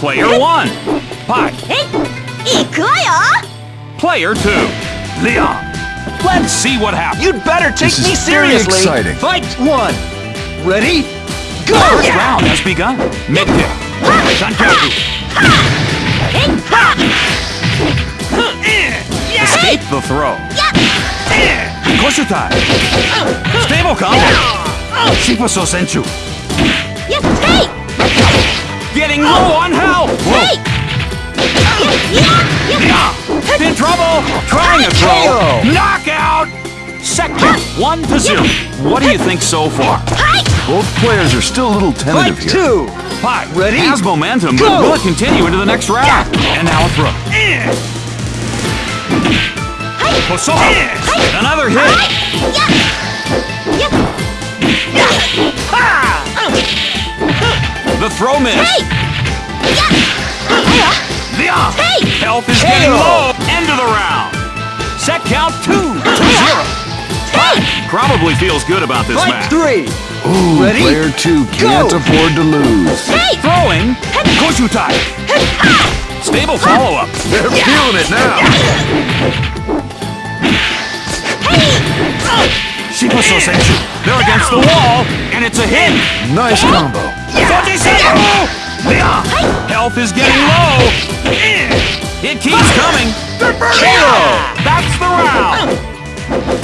Player one, Pi. Player two, Leon. Let's see what happens. You'd better take me seriously. Very exciting. Fight one. Ready? Go! First round has begun. Mid kick. Shankaku. Escape the throw. Koshutai. Stable combo. Shifuso Senchu. Yes, Getting low on health! Hey! In trouble! Trying to throw! Knockout! Sector 1 to 0. What do you think so far? Both players are still a little tentative Fight here. two! Pot ready? has momentum, but will it continue into the next round? And now a throw. Posol! Another hit! throw miss. Hey! Yeah. Hey! Health is getting low. End of the round. Set count two zero. Hey! Probably feels good about this Fight match. three. Ooh, Ready? player two can't Go. afford to lose. Hey! Throwing. Koshutai. Ah! Stable follow-up. They're feeling it now. Hey! Oh! Shiba They're against the wall, and it's a hit. Nice combo. Fujisaku! Yeah. Health is getting low. It keeps coming. KO. That's the round.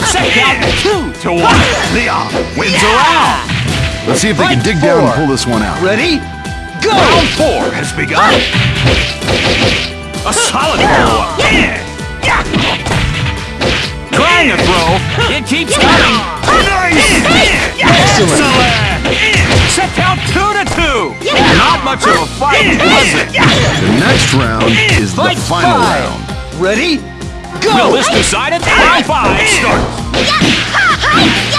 Set count two to one. Leon wins a round. Let's see if they can dig down and pull this one out. Ready? Go! Round four has begun. A solid follow-up. Trying to throw. It keeps coming. Nice! Excellent. Set count two to two. Not much of a fight, was it? The next round is the Fight final five. round. Ready? Go! Will this decide it? Round five starts.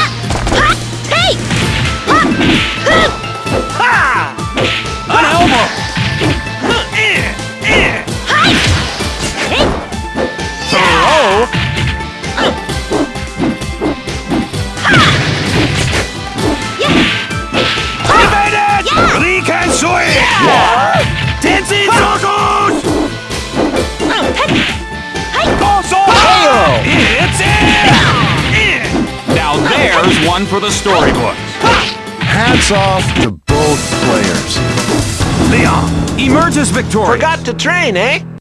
Tensei Circles! Also! It's in! Now there's one for the storybooks. Hats off to both players. Leon emerges victorious. Forgot to train, eh?